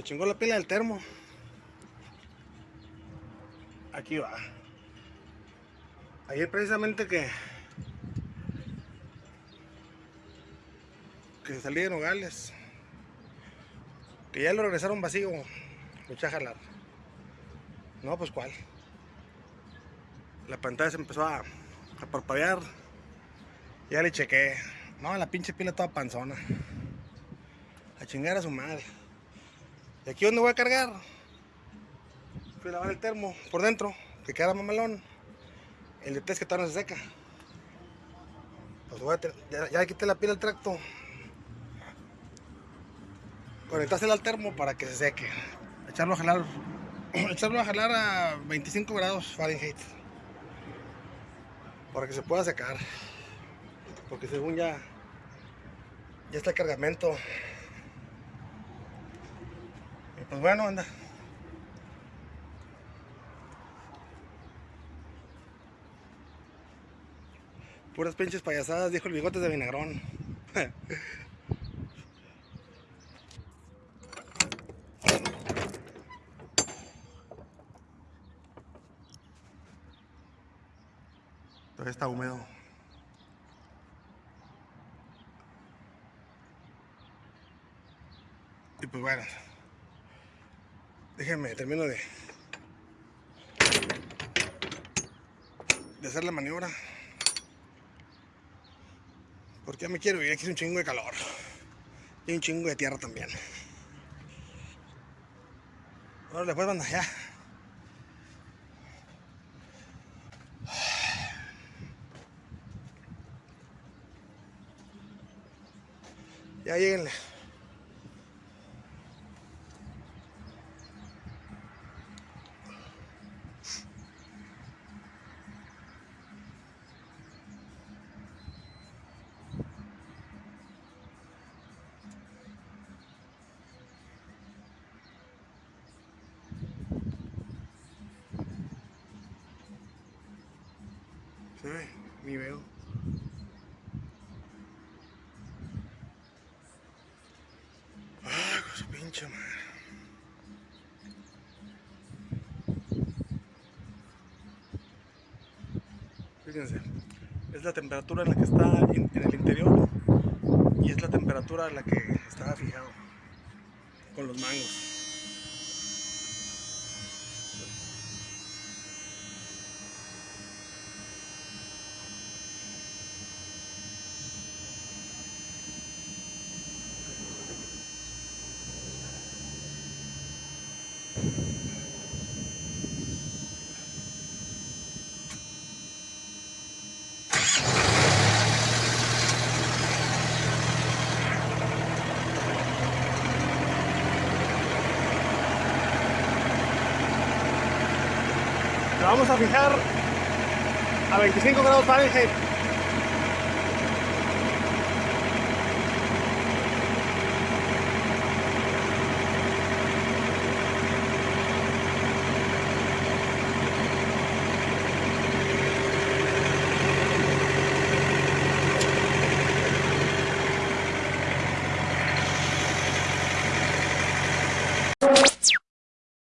Se chingó la pila del termo. Aquí va. Ayer precisamente que que salí de Nogales. Que ya lo regresaron vacío. Me eché a jalar. No, pues cuál. La pantalla se empezó a, a parpadear. Ya le chequé. No, la pinche pila toda panzona. A chingar a su madre. ¿Y aquí dónde voy a cargar? Fui a lavar el termo por dentro, que queda mamalón. El de test que todavía no se seca. Pues voy a ya, ya quité la pila al tracto. Conectársela al termo para que se seque. Echarlo a jalar. Echarlo a jalar a 25 grados Fahrenheit. Para que se pueda secar. Porque según ya. Ya está el cargamento. Pues bueno, anda. Puras pinches payasadas, dijo el bigotes de vinagrón. Todavía está húmedo. Y pues bueno. Déjenme, termino de. de hacer la maniobra. Porque ya me quiero ir, aquí es un chingo de calor. Y un chingo de tierra también. Ahora después banda, ya. Ya lleguenle. Se ve, ni veo. Ay, con su pinche madre. Fíjense, es la temperatura en la que está en, en el interior y es la temperatura en la que estaba fijado con los mangos. Vamos a fijar a 25 grados Fahrenheit.